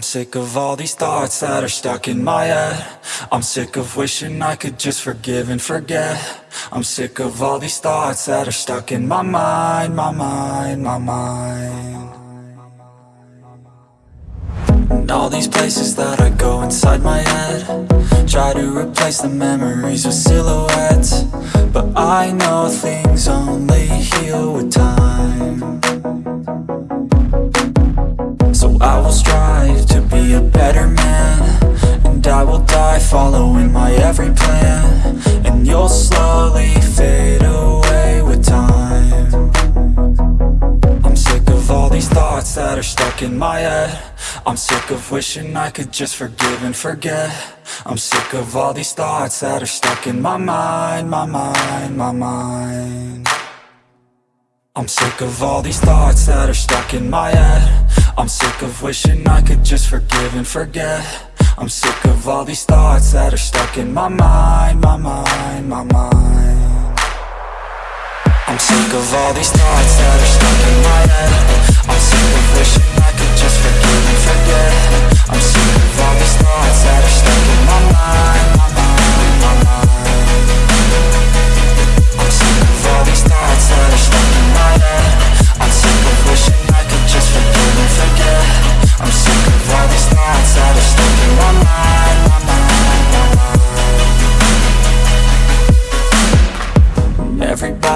I'm sick of all these thoughts that are stuck in my head. I'm sick of wishing I could just forgive and forget. I'm sick of all these thoughts that are stuck in my mind, my mind, my mind. And all these places that I go inside my head. Try to replace the memories with silhouettes. But I know things only heal with time Will die following my every plan. And you'll slowly fade away with time. I'm sick of all these thoughts that are stuck in my head. I'm sick of wishing I could just forgive and forget. I'm sick of all these thoughts that are stuck in my mind, my mind, my mind. I'm sick of all these thoughts that are stuck in my head. I'm sick of wishing I could just forgive and forget I'm sick of all these thoughts that are stuck in my mind, my mind, my mind. I'm sick of all these thoughts that are stuck in my head. I'm sick of wishing I could just forget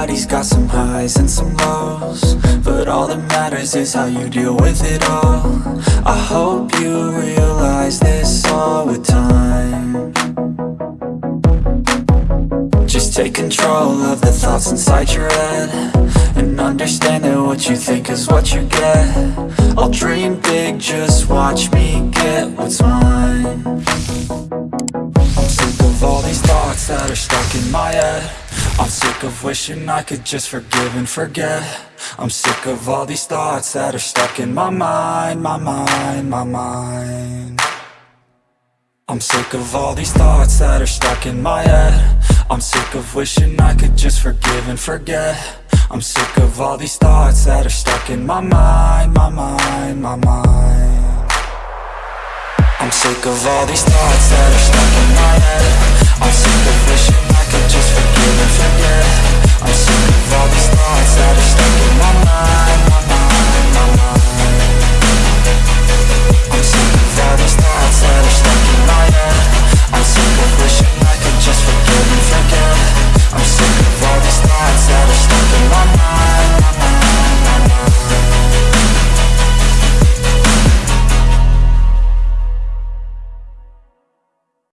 Everybody's got some highs and some lows But all that matters is how you deal with it all. I hope you realize this all with time. Just take control of the thoughts inside your head And understand that what you think is what you get. I'll dream big, just watch me get what's mine. I'm sick of all these thoughts that are stuck in my head I'm sick of wishing I could just forgive and forget. I'm sick of all these thoughts that are stuck in my mind, my mind, my mind. I'm sick of all these thoughts that are stuck in my head. I'm sick of wishing I could just forgive and forget. I'm sick of all these thoughts that are stuck in my mind, my mind, my mind. I'm sick of all these thoughts that are stuck in my head